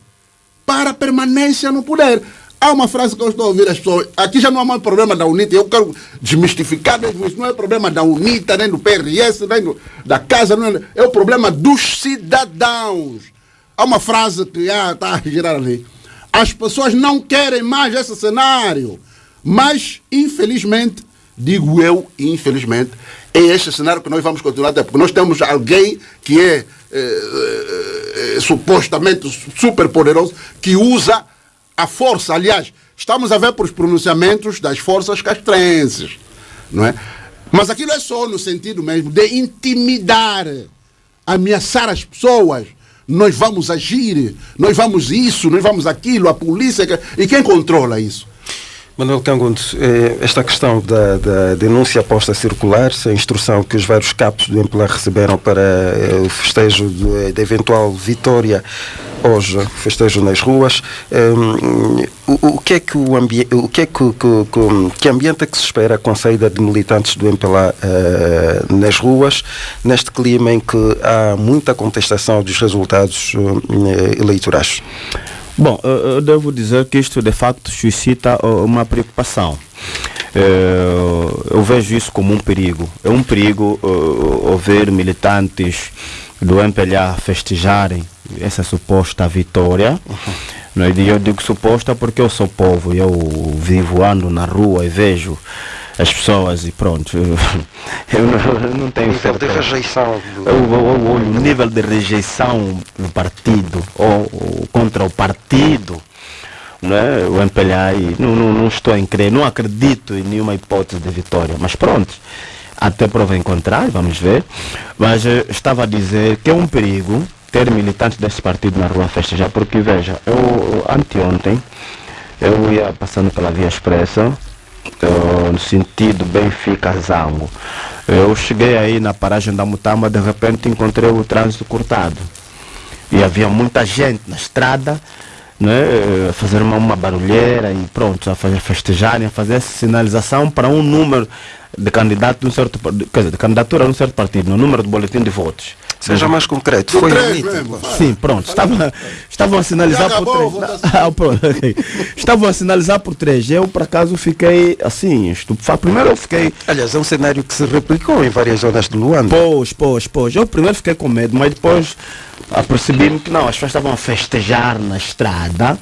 para a permanência no poder. Há uma frase que eu estou a ouvir as pessoas. Aqui já não há mais problema da UNITA. Eu quero desmistificar mesmo isso. Não é problema da UNITA, nem do PRS, nem do, da casa. É, é o problema dos cidadãos. há uma frase que está a girar ali. As pessoas não querem mais esse cenário. Mas, infelizmente, digo eu, infelizmente, é este cenário que nós vamos continuar a ter. Porque nós temos alguém que é eh, eh, supostamente super poderoso, que usa a força. Aliás, estamos a ver por os pronunciamentos das forças castrenses. Não é? Mas aquilo é só no sentido mesmo de intimidar, ameaçar as pessoas. Nós vamos agir, nós vamos isso, nós vamos aquilo, a polícia. E quem controla isso? Manuel Cangundo, eh, esta questão da, da, denúncia posta a circular, a instrução que os vários capos do MPLA receberam para eh, o festejo da eventual vitória hoje, festejo nas ruas, um, o, o, que é que o ambiente, o que é que, que, que, que ambiente é que se espera com a saída de militantes do MPLA uh, nas ruas, neste clima em que há muita contestação dos resultados uh, eleitorais? Bom, eu devo dizer que isto de facto suscita uma preocupação. Eu vejo isso como um perigo. É um perigo ver militantes do MPLA festejarem essa suposta vitória. Uhum. Eu digo suposta porque eu sou povo, eu vivo, ando na rua e vejo as pessoas e pronto. Eu não, tenho nível de rejeição. Do... Eu, eu, o nível de rejeição do partido ou, ou contra o partido. Não é? O MPLA, não, não, não estou em crer, não acredito em nenhuma hipótese de vitória, mas pronto, até prova em contrário, vamos ver. Mas estava a dizer que é um perigo ter militantes desse partido na rua festejar, porque veja, eu anteontem eu ia passando pela via expressa no sentido Benfica-Zango. Eu cheguei aí na paragem da Mutama, de repente encontrei o trânsito cortado. E havia muita gente na estrada, né, a fazer uma, uma barulheira e pronto, a fazer festejarem, a fazer sinalização para um número de candidato de um certo quer dizer, de candidatura a um certo partido, no número de boletim de votos. Seja mais concreto. Foi mesmo. Sim, pronto. Estavam, estavam a sinalizar por três. Ah. Estavam a sinalizar por três. Eu, por acaso, fiquei assim, estupefato. Primeiro eu fiquei. Aliás, é um cenário que se replicou em várias zonas do Luanda. Pois, pois, pois. Eu primeiro fiquei com medo, mas depois apercebi-me que não, as pessoas estavam a festejar na estrada.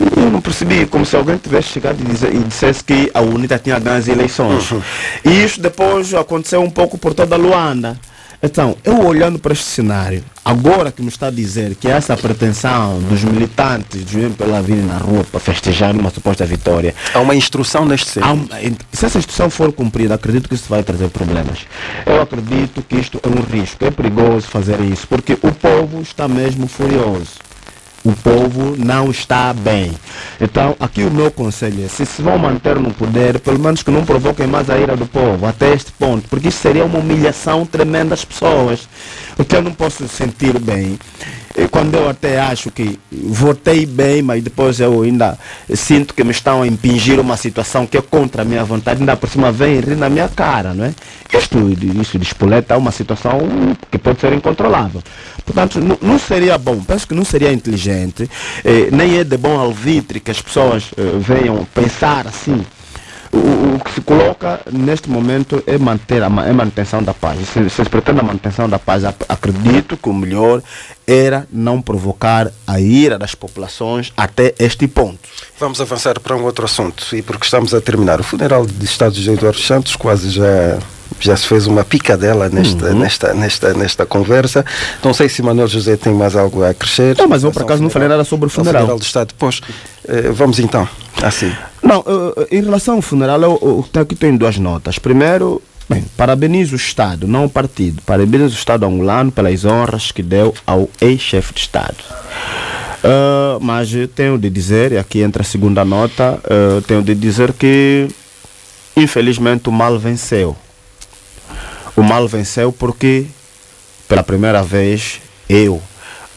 Eu não percebi, como se alguém tivesse chegado e, dizer, e dissesse que a UNITA tinha ganho as eleições. Uhum. E isso depois aconteceu um pouco por toda a Luanda. Então, eu olhando para este cenário, agora que me está a dizer que essa pretensão dos militantes de vir pela vida na rua para festejar uma suposta vitória. Há uma instrução neste sentido. se essa instrução for cumprida, acredito que isso vai trazer problemas. Eu acredito que isto é um risco, é perigoso fazer isso, porque o povo está mesmo furioso o povo não está bem. Então, aqui o meu conselho é, se se vão manter no poder, pelo menos que não provoquem mais a ira do povo, até este ponto, porque isso seria uma humilhação tremenda às pessoas. O que eu não posso sentir bem quando eu até acho que votei bem, mas depois eu ainda sinto que me estão a impingir uma situação que é contra a minha vontade, ainda por cima vem rir na minha cara, não é? Isto, isso de espoleta é uma situação que pode ser incontrolável. Portanto, não, seria bom, penso que não seria inteligente, eh, nem é de bom alvitre que as pessoas eh, venham pensar assim o, o, que se coloca neste momento é manter a é manutenção da paz. Se, se pretende a manutenção da paz, acredito que o melhor era não provocar a ira das populações até este ponto. Vamos avançar para um outro assunto e porque estamos a terminar. O funeral de Estado de Eduardo Santos quase já já se fez uma picadela nesta, uhum. nesta, nesta, nesta conversa. Não sei se Manuel José tem mais algo a crescer. Não, mas eu por acaso não falei nada sobre o funeral. Funeral do Estado. Depois, eh, vamos então, assim. Não, em relação ao funeral, eu, eu, aqui tenho duas notas. Primeiro, bem, parabenizo o Estado, não o partido. Parabenizo o Estado angolano pelas honras que deu ao ex-chefe de Estado. Uh, mas tenho de dizer, e aqui entra a segunda nota, uh, tenho de dizer que infelizmente o mal venceu. O mal venceu porque, pela primeira vez, eu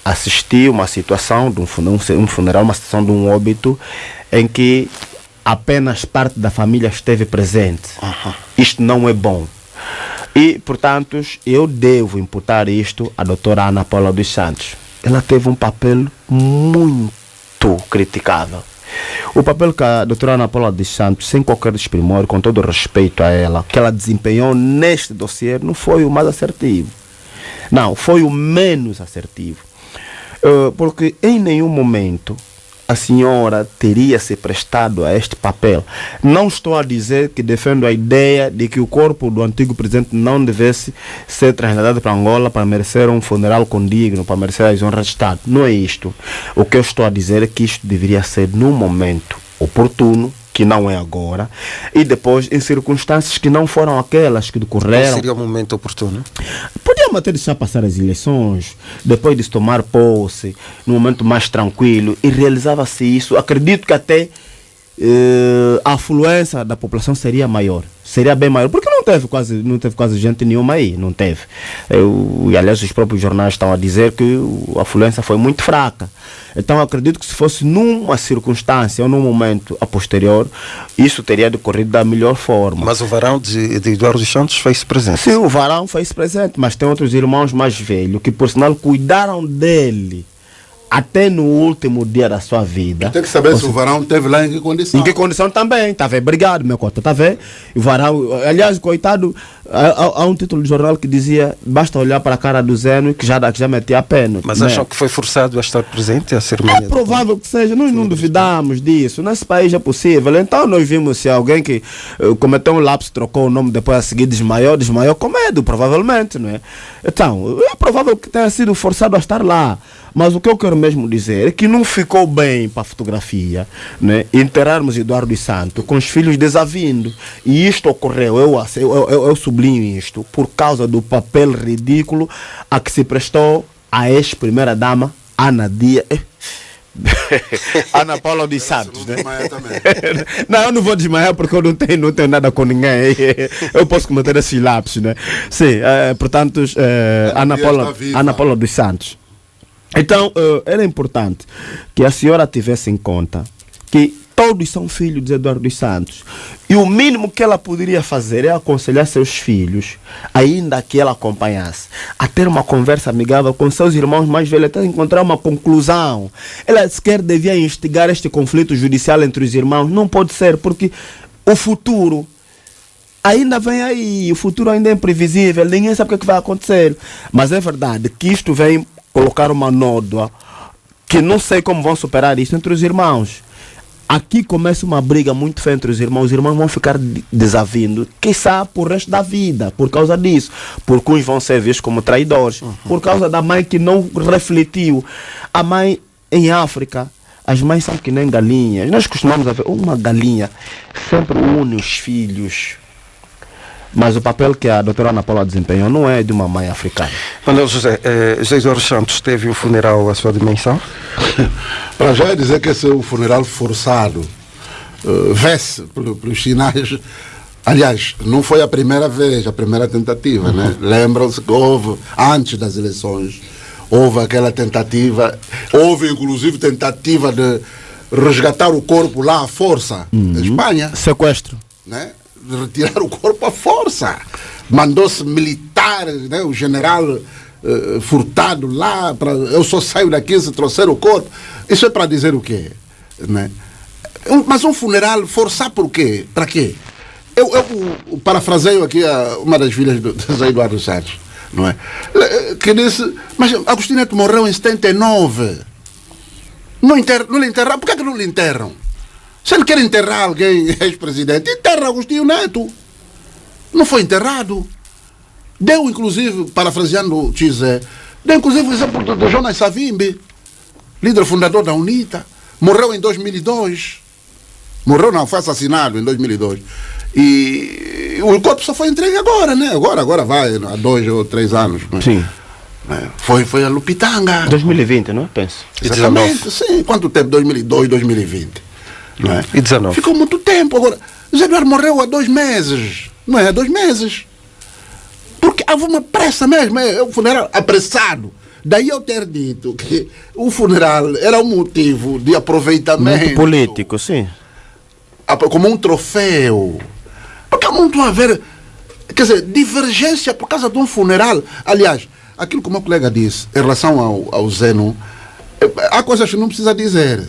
assisti uma situação de um funeral, uma situação de um óbito em que apenas parte da família esteve presente. Uhum. Isto não é bom. E, portanto, eu devo imputar isto à doutora Ana Paula dos Santos. Ela teve um papel muito criticável. O papel que a doutora Ana Paula dos Santos, sem qualquer desprimor, com todo respeito a ela, que ela desempenhou neste dossiê, não foi o mais assertivo. Não, foi o menos assertivo. Uh, porque em nenhum momento a senhora teria se prestado a este papel. Não estou a dizer que defendo a ideia de que o corpo do antigo presidente não devesse ser trasladado para Angola para merecer um funeral condigno, para merecer as honras de Estado. Não é isto. O que eu estou a dizer é que isto deveria ser num momento oportuno, que não é agora, e depois em circunstâncias que não foram aquelas que decorreram. Qual seria o momento oportuno? Podia até deixar passar as eleições, depois de se tomar posse, num momento mais tranquilo, e realizava-se isso. Acredito que até uh, a afluência da população seria maior. Seria bem maior, porque não teve quase, não teve quase gente nenhuma aí, não teve. Eu, e aliás, os próprios jornais estão a dizer que a afluência foi muito fraca. Então acredito que se fosse numa circunstância ou num momento a posterior, isso teria decorrido da melhor forma. Mas o varão de, de Eduardo Santos fez presente. Sim, o varão fez presente, mas tem outros irmãos mais velhos que por sinal cuidaram dele até no último dia da sua vida. Tem que saber se o varão teve lá em que condição. Em que condição também, tá vendo? Obrigado, meu cota, tá vendo? O varão, aliás, coitado, há, há, um título de jornal que dizia basta olhar para a cara do Zeno que já, que já metia a pena. Mas né? acham que foi forçado a estar presente a cerimônia? É provável que seja, nós não duvidamos disso. Nesse país é possível. Então nós vimos se alguém que uh, cometeu um lapso, trocou o nome, depois a seguir desmaiou, desmaiou com medo, provavelmente, não é? Então, é provável que tenha sido forçado a estar lá. Mas o que eu quero mesmo dizer é que não ficou bem para a fotografia né? enterrarmos Eduardo Santos com os filhos desavindo. E isto ocorreu, eu, eu, eu, eu sublinho isto, por causa do papel ridículo a que se prestou a ex-primeira-dama, Ana Dia. Ana Paula dos Santos, né? não, eu não vou desmaiar porque eu não tenho, não tenho nada com ninguém. Eu posso cometer esses lápis, né? Sim, é, portanto, é, Ana, Paula, Ana Paula dos Santos. Então, uh, era importante que a senhora tivesse em conta que todos são filhos de Eduardo dos Santos. E o mínimo que ela poderia fazer é aconselhar seus filhos, ainda que ela acompanhasse, a ter uma conversa amigável com seus irmãos mais velhos, até encontrar uma conclusão. Ela sequer devia instigar este conflito judicial entre os irmãos. Não pode ser, porque o futuro ainda vem aí, o futuro ainda é imprevisível, ninguém sabe o que é vai acontecer. Mas é verdade que isto vem colocar uma nódoa que não sei como vão superar isso entre os irmãos. Aqui começa uma briga muito feia entre os irmãos. Os irmãos vão ficar desavindo, quiçá por resto da vida, por causa disso. Porque uns vão ser vistos como traidores, uhum. por causa da mãe que não refletiu. A mãe em África, as mães são que nem galinhas. Nós costumamos ver uma galinha sempre une os filhos mas o papel que a doutora Ana Paula desempenhou não é de uma mãe africana. Manuel José, eh, José Eduardo Santos teve o funeral à sua dimensão? Para já é dizer que esse é um funeral forçado. Uh, Vê-se pelos sinais. Aliás, não foi a primeira vez, a primeira tentativa, né? uhum. né? Lembram-se que houve, antes das eleições, houve aquela tentativa, houve inclusive tentativa de resgatar o corpo lá à força, uhum. Espanha. Sequestro. Né? Retirar o corpo à força. Mandou-se militares, né, o general uh, Furtado lá, pra, eu só saio daqui se trouxer o corpo. Isso é para dizer o quê? Né? Mas um funeral, forçar por quê? Para quê? Eu, eu, parafraseio aqui a, uma das filhas do José Eduardo Santos, não é? Eh, que disse, mas Agostinho Neto morreu em 79. Não, inter, não lhe enterraram. Por que, é que não lhe enterram? Se ele quer enterrar alguém, ex-presidente, enterra Agostinho Neto. Não foi enterrado. Deu, inclusive, parafraseando o Tizé, deu, inclusive, o exemplo do, Jonas Savimbi, líder fundador da UNITA. Morreu em 2002. Morreu, não, foi assassinado em 2002. E o corpo só foi entregue agora, né? Agora, agora vai, há dois ou três anos. Né? Sim. É, foi, foi a Lupitanga. 2020, não? Penso. Exatamente, sim. Quanto tempo? 2002, 2020. Não é? E 19? Ficou muito tempo. Agora, José Eduardo morreu há dois meses. Não é? Há dois meses. Porque havia uma pressa mesmo. É um funeral apressado. Daí eu ter dito que o funeral era um motivo de aproveitamento. Muito político, sim. Como um troféu. Porque há muito a ver. Quer dizer, divergência por causa de um funeral. Aliás, aquilo que o meu colega disse em relação ao, ao Zeno, é, há coisas que não precisa dizer.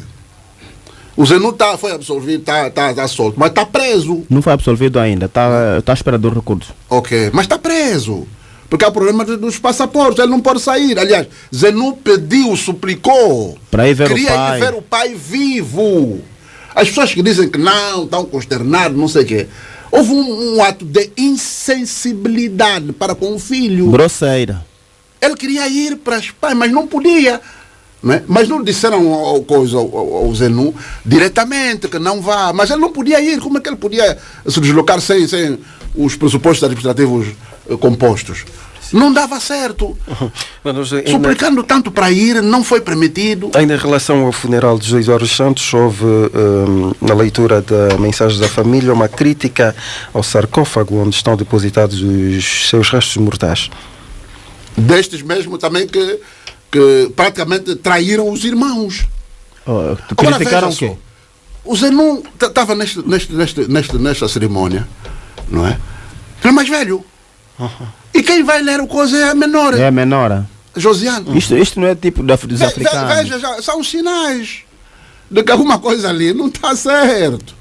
O Zé não tá, foi absolvido, está tá, tá solto, mas está preso. Não foi absolvido ainda, está tá esperando o recurso. Ok, mas está preso. Porque há problema dos passaportes, ele não pode sair. Aliás, Zenu pediu, suplicou. Para ir ver queria o pai. ir ver o pai vivo. As pessoas que dizem que não, estão consternados, não sei o quê. Houve um, um ato de insensibilidade para com o filho. Grosseira. Ele queria ir para os pais, mas não podia. Não é? Mas não disseram ao, coisa, ao, ao Zenu diretamente que não vá. Mas ele não podia ir. Como é que ele podia se deslocar sem, sem os pressupostos administrativos eh, compostos? Não dava certo. Mas, ainda, Suplicando tanto para ir, não foi permitido. ainda em relação ao funeral de José Eduardo Santos, houve hum, na leitura da mensagem da família uma crítica ao sarcófago onde estão depositados os seus restos mortais. Destes mesmo também que, que praticamente traíram os irmãos. Oh, Agora, criticaram o veja quê? só, O Zenon estava neste, neste, neste, neste, nesta cerimônia, não é? Ele é mais velho. E quem vai ler o coisa é a menor, É menor. Josiane. Isto, isto não é tipo da, dos ve- africanos. Veja, já, são sinais de que alguma coisa ali não está certo.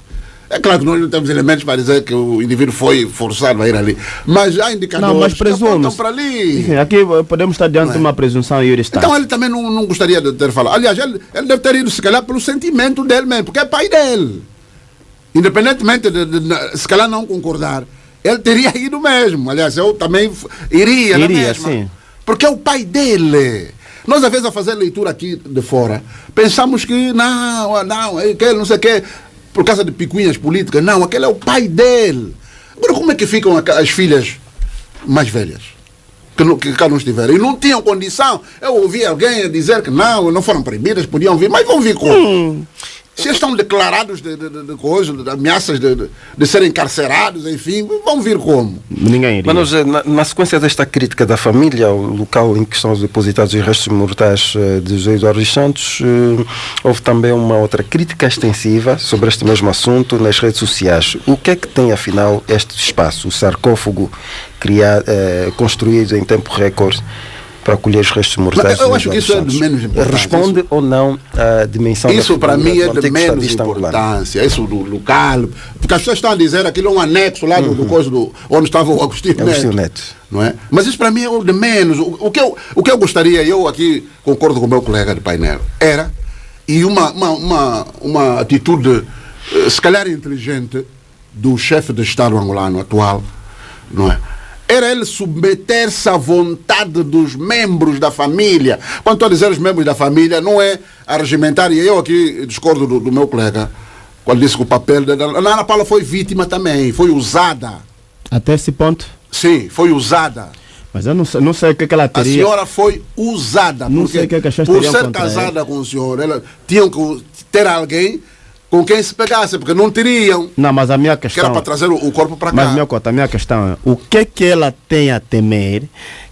É claro que nós não temos elementos para dizer que o indivíduo foi forçado a ir ali, mas há indicadores Não, mas que presume. para ali. Enfim, aqui podemos estar diante de uma presunção e. Então ele também não, não gostaria de ter falado. Aliás, ele, ele deve ter ido, se calhar, pelo sentimento dele mesmo, porque é pai dele. Independentemente de, de- de- se calhar, não concordar, ele teria ido mesmo. Aliás, eu também iria, Iria, sim. Porque é o pai dele. Nós, às vezes, a fazer leitura aqui de fora, pensamos que não, não, é aquele não sei o quê, por causa de picuinhas políticas. Não, aquele é o pai dele. Agora, como é que ficam as filhas mais velhas? Que, não- que cá não estiveram. E não tinham condição. Eu ouvi alguém dizer que não, não foram proibidas, podiam vir, mas vão vir como? Se eles estão declarados de, de, de, de coisas, de ameaças de, de, de serem encarcerados, enfim, vão vir como? Ninguém iria. Mas nós, na, na sequência desta crítica da família ao local em que estão depositados os restos mortais eh, de José Eduardo dos Santos, eh, houve também uma outra crítica extensiva sobre este mesmo assunto nas redes sociais. O que é que tem afinal este espaço, o sarcófago criado, eh, construído em tempo recorde para acolher os restos mortais? Mas eu acho que isso é de menos importância. Responde ou não à dimensão da Isso para mim é do de menos angolano? importância. Isso do local. Porque as pessoas estão a dizer aquilo é um anexo lá do, Uhum. do coisa do, onde estava o Agostinho, Agostinho Neto. Neto. Não é? Mas isso para mim é o de menos. O, o que eu, o que eu gostaria, eu aqui concordo com o meu colega de painel, era, e uma, uma, uma, uma atitude, eh, se calhar inteligente, do chefe de Estado angolano atual, não é? Era ele submeter-se à vontade dos membros da família. Quando estou a dizer os membros da família, não é arregimentar, e eu aqui discordo do, do meu colega, quando disse que o papel da a Ana Paula foi vítima também, foi usada. Até esse ponto. Sim, foi usada. Mas eu não sei, não sei o que, é que ela A teria. senhora foi usada. Não porque sei o que é que Por ser casada com o senhor, ela tinham que ter alguém com quem se pegasse, porque não teriam. Não, mas a minha Que era questão. para trazer o, o corpo para Mas cá. minha cota, a minha questão é o que que ela tem a temer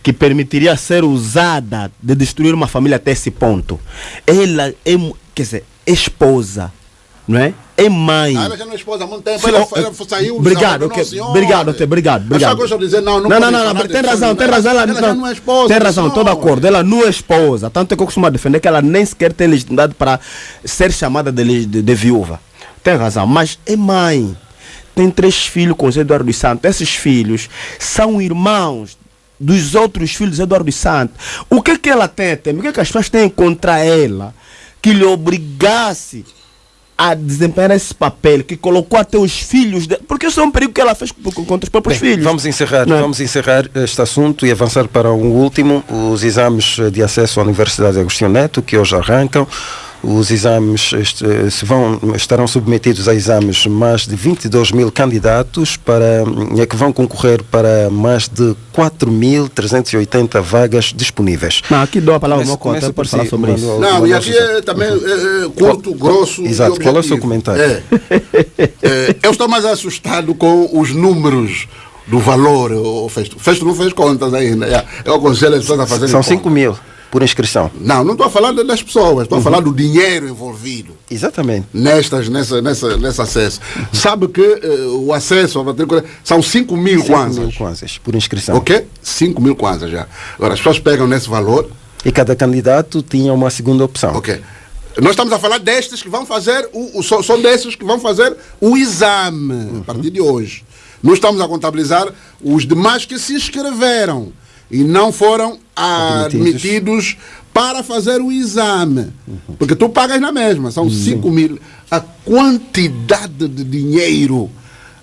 que permitiria ser usada de destruir uma família até esse ponto? Ela é, quer dizer, é esposa, não é? É mãe. Ah, ela já não é esposa há muito tempo. Ela, ela saiu. obrigado, ok, obrigado, ok, obrigado, obrigado. dizer, não, não, não, não, não, não, tem razão, tem razão. Ela, ela já não é esposa. Tem razão, estou de acordo. Ela não é esposa. Tanto é que eu costumo defender que ela nem sequer tem legitimidade para ser chamada de, de, de viúva. Tem razão, mas é mãe. Tem três filhos com o Eduardo dos Santos. Esses filhos são irmãos dos outros filhos de Eduardo dos Santos. O que é que ela tem a temer? O que é que as pessoas têm contra ela que lhe obrigasse a desempenhar esse papel, que colocou até os filhos de... Porque isso é um perigo que ela fez contra os próprios Bem, filhos. Vamos encerrar, é? vamos encerrar este assunto e avançar para um último, os exames de acesso à Universidade de Agostinho Neto, que hoje arrancam. Os exames se vão, estarão submetidos a exames mais de 22 mil candidatos para, é que vão concorrer para mais de 4.380 vagas disponíveis. Não, aqui dou a palavra ao meu Começa conta por para falar si, sobre isso. Não, e aqui é também é, é, curto, Qual- grosso. Exato, qual é o seu comentário? É. É, eu estou mais assustado com os números do valor. O Festo, Festo não fez contas ainda. É, Eu aconselho as pessoas a fazerem São contas. 5 mil por inscrição. Não, não estou a falar das pessoas, estou a falar do dinheiro envolvido. Exatamente. Nestas, nessa, nessa, nesse acesso. Sabe que eh, o acesso à matrícula são 5 mil 5 mil kwanzas. kwanzas por inscrição. Ok? 5 mil kwanzas já. Agora, as pessoas pegam nesse valor, E cada candidato tinha uma segunda opção. ok. Nós estamos a falar destes que vão fazer, o, o, são, desses que vão fazer o exame a partir de hoje. Não estamos a contabilizar os demais que se inscreveram. E não foram admitidos, admitidos para fazer o exame. Uhum. Porque tu pagas na mesma, são 5 uhum. mil. A quantidade de dinheiro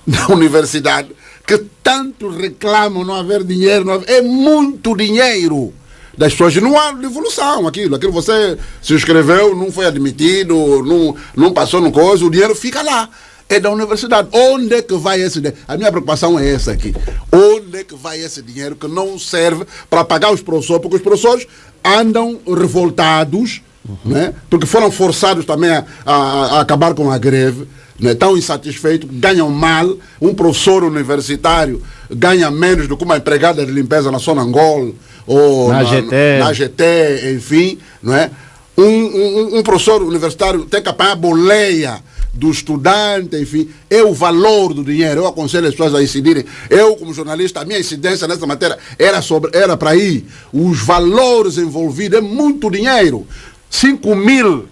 na universidade que tanto reclamam não haver dinheiro, não haver, é muito dinheiro das pessoas. Não há devolução aquilo. Aquilo você se inscreveu, não foi admitido, não, não passou no coisa, o dinheiro fica lá. É da universidade. Onde é que vai esse dinheiro? A minha preocupação é essa aqui. Onde é que vai esse dinheiro que não serve para pagar os professores? Porque os professores andam revoltados, uhum. né? porque foram forçados também a, a, a acabar com a greve né, tão insatisfeitos, ganham mal. Um professor universitário ganha menos do que uma empregada de limpeza na Sonangol ou na, na, GT. na GT, enfim. Não é? um, um, um professor universitário tem que pagar boleia do estudante, enfim, é o valor do dinheiro. Eu aconselho as pessoas a incidirem. Eu, como jornalista, a minha incidência nessa matéria era sobre era para ir. Os valores envolvidos é muito dinheiro. 5 mil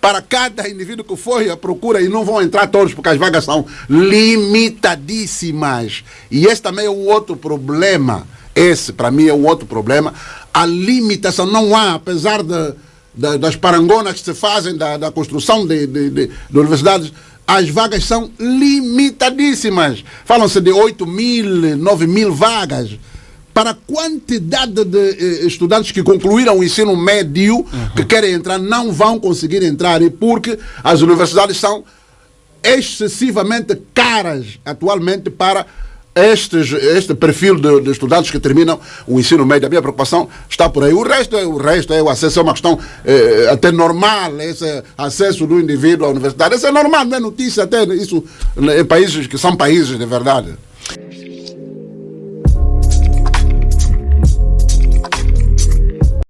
para cada indivíduo que foi à procura e não vão entrar todos porque as vagas são limitadíssimas. E esse também é o outro problema. Esse, para mim, é o outro problema. A limitação não há, apesar de, de das parangonas que se fazem da, da construção de, de, de, de universidades, as vagas são limitadíssimas. Falam-se de 8 mil, 9 mil vagas para a quantidade de eh, estudantes que concluíram o ensino médio uhum. que querem entrar não vão conseguir entrar e porque as universidades são excessivamente caras atualmente para estes, este perfil de, de, estudantes que terminam o ensino médio. A minha preocupação está por aí. O resto, é, o resto é o acesso, é uma questão eh, até normal, esse acesso do indivíduo à universidade. Isso é normal, não é notícia até isso em países que são países de verdade.